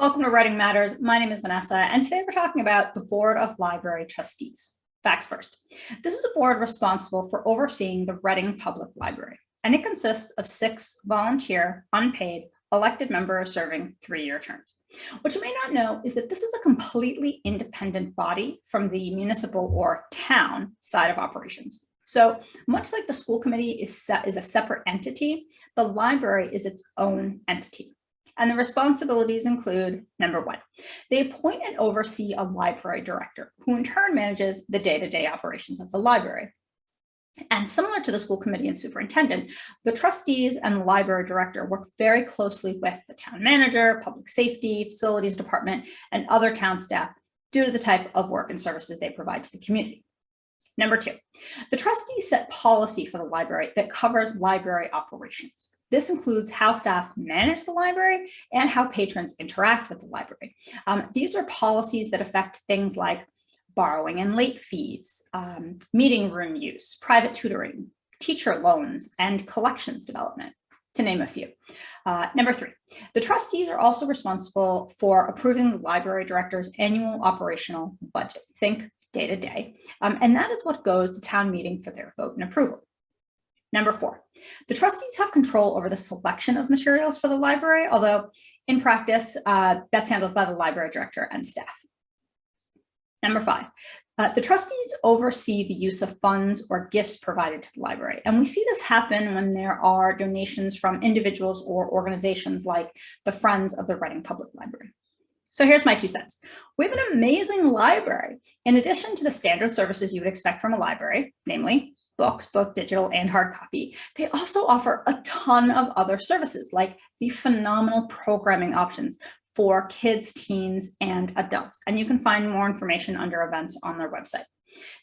Welcome to Reading Matters. My name is Vanessa, and today we're talking about the Board of Library Trustees. Facts first. This is a board responsible for overseeing the Reading Public Library, and it consists of six volunteer, unpaid, elected members serving three-year terms. What you may not know is that this is a completely independent body from the municipal or town side of operations. So much like the school committee is, set, is a separate entity, the library is its own entity. And the responsibilities include number one, they appoint and oversee a library director who in turn manages the day-to-day -day operations of the library. And similar to the school committee and superintendent, the trustees and library director work very closely with the town manager, public safety, facilities department, and other town staff due to the type of work and services they provide to the community. Number two, the trustees set policy for the library that covers library operations. This includes how staff manage the library and how patrons interact with the library. Um, these are policies that affect things like borrowing and late fees, um, meeting room use, private tutoring, teacher loans, and collections development, to name a few. Uh, number three, the trustees are also responsible for approving the library director's annual operational budget. Think day to day. Um, and that is what goes to town meeting for their vote and approval. Number four, the trustees have control over the selection of materials for the library, although in practice, uh, that's handled by the library director and staff. Number five, uh, the trustees oversee the use of funds or gifts provided to the library. And we see this happen when there are donations from individuals or organizations like the Friends of the Reading Public Library. So here's my two cents. We have an amazing library. In addition to the standard services you would expect from a library, namely books, both digital and hard copy, they also offer a ton of other services like the phenomenal programming options for kids, teens, and adults. And you can find more information under events on their website.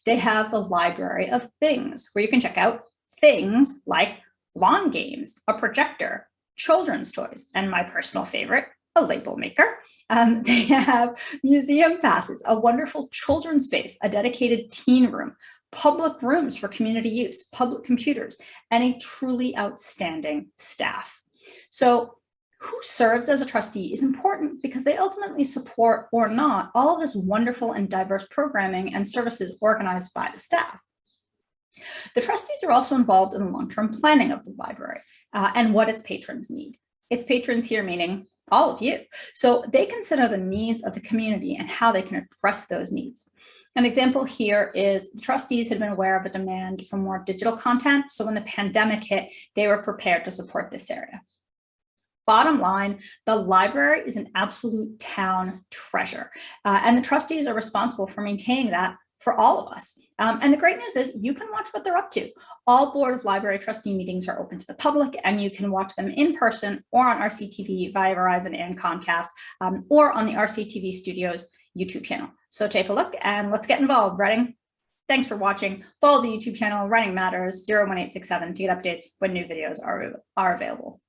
They have the library of things where you can check out things like lawn games, a projector, children's toys, and my personal favorite, a label maker. Um, they have museum passes, a wonderful children's space, a dedicated teen room, public rooms for community use, public computers, and a truly outstanding staff. So who serves as a trustee is important because they ultimately support or not all of this wonderful and diverse programming and services organized by the staff. The trustees are also involved in the long-term planning of the library uh, and what its patrons need. Its patrons here meaning all of you. So they consider the needs of the community and how they can address those needs. An example here is the trustees had been aware of a demand for more digital content. So when the pandemic hit, they were prepared to support this area. Bottom line, the library is an absolute town treasure, uh, and the trustees are responsible for maintaining that for all of us. Um, and the great news is you can watch what they're up to. All Board of Library Trustee meetings are open to the public and you can watch them in person or on RCTV via Verizon and Comcast um, or on the RCTV Studios YouTube channel. So take a look and let's get involved. Reading. Thanks for watching. Follow the YouTube channel Reading Matters 01867 to get updates when new videos are, are available.